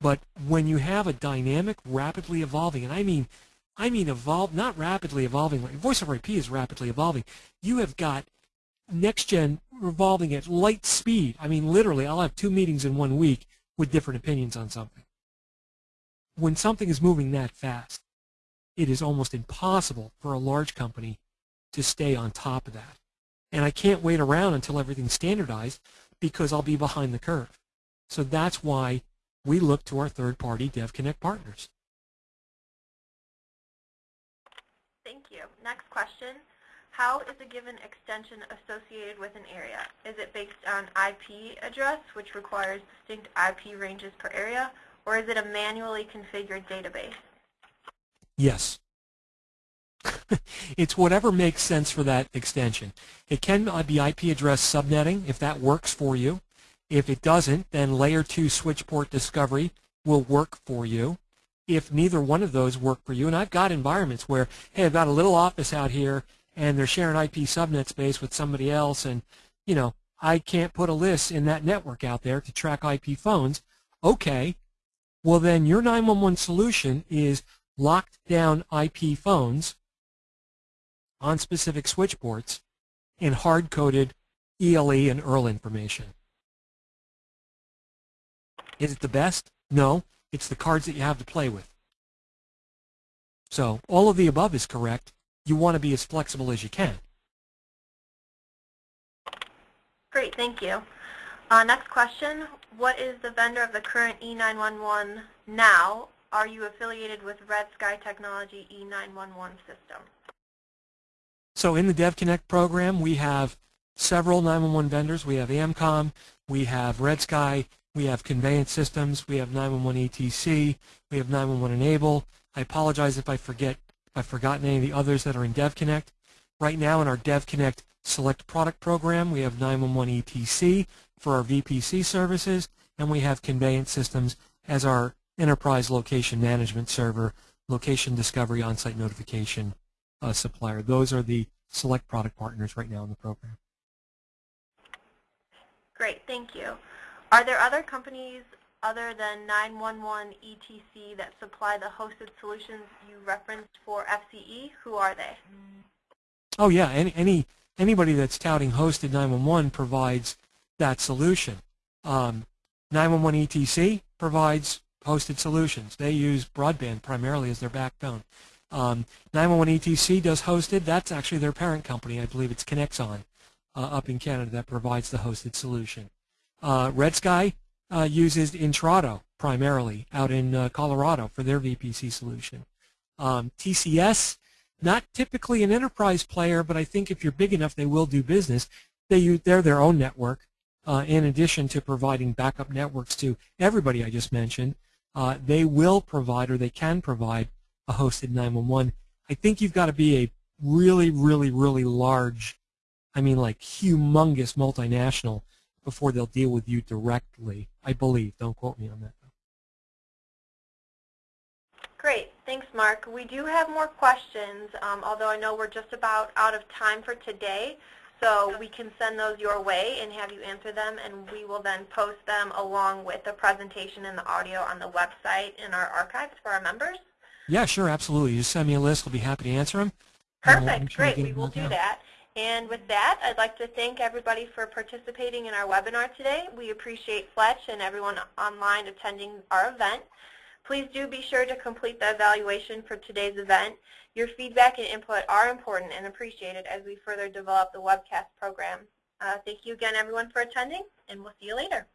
But when you have a dynamic, rapidly evolving, and I mean, I mean evolve, not rapidly evolving, voice over IP is rapidly evolving. You have got next gen revolving at light speed. I mean, literally, I'll have two meetings in one week with different opinions on something. When something is moving that fast, it is almost impossible for a large company to stay on top of that. And I can't wait around until everything's standardized because I'll be behind the curve. So that's why we look to our third-party DevConnect partners. Thank you. Next question. How is a given extension associated with an area? Is it based on IP address, which requires distinct IP ranges per area, or is it a manually configured database? Yes. it's whatever makes sense for that extension. It can be IP address subnetting if that works for you. If it doesn't, then layer 2 switch port discovery will work for you. If neither one of those work for you, and I've got environments where, hey, I've got a little office out here and they're sharing IP subnet space with somebody else and, you know, I can't put a list in that network out there to track IP phones. Okay, well then your 911 solution is locked down IP phones on specific switch ports in hard-coded ELE and ERL information. Is it the best? No. It's the cards that you have to play with. So all of the above is correct. You want to be as flexible as you can. Great, thank you. Uh, next question, what is the vendor of the current E911 now? Are you affiliated with Red Sky Technology E911 system? So in the DevConnect program, we have several 911 vendors. We have Amcom, we have Red Sky, we have Conveyance Systems, we have 911 ETC, we have 911 Enable. I apologize if I forget if I've forgotten any of the others that are in DevConnect. Right now in our DevConnect Select Product program, we have 911 ETC for our VPC services, and we have Conveyance Systems as our enterprise location management server, location discovery, on-site notification uh, supplier. Those are the select product partners right now in the program. Great, thank you. Are there other companies other than 911 ETC that supply the hosted solutions you referenced for FCE? Who are they? Oh yeah, any, any anybody that's touting hosted 911 provides that solution. Um, 911 ETC provides hosted solutions. They use broadband primarily as their backbone. Um, 911 ETC does hosted. That's actually their parent company. I believe it's Conexon uh, up in Canada that provides the hosted solution. Uh, Red Sky uh, uses Intrado primarily out in uh, Colorado for their VPC solution. Um, TCS, not typically an enterprise player, but I think if you're big enough, they will do business. They use, they're their own network. Uh, in addition to providing backup networks to everybody I just mentioned, uh, they will provide or they can provide a hosted 911. I think you've got to be a really, really, really large, I mean like humongous multinational before they'll deal with you directly, I believe. Don't quote me on that. Great. Thanks, Mark. We do have more questions, um, although I know we're just about out of time for today. So we can send those your way and have you answer them, and we will then post them along with the presentation and the audio on the website in our archives for our members. Yeah, sure, absolutely. You just send me a list. We'll be happy to answer them. Perfect. Great. We will do that. And with that, I'd like to thank everybody for participating in our webinar today. We appreciate Fletch and everyone online attending our event. Please do be sure to complete the evaluation for today's event. Your feedback and input are important and appreciated as we further develop the webcast program. Uh, thank you again, everyone, for attending, and we'll see you later.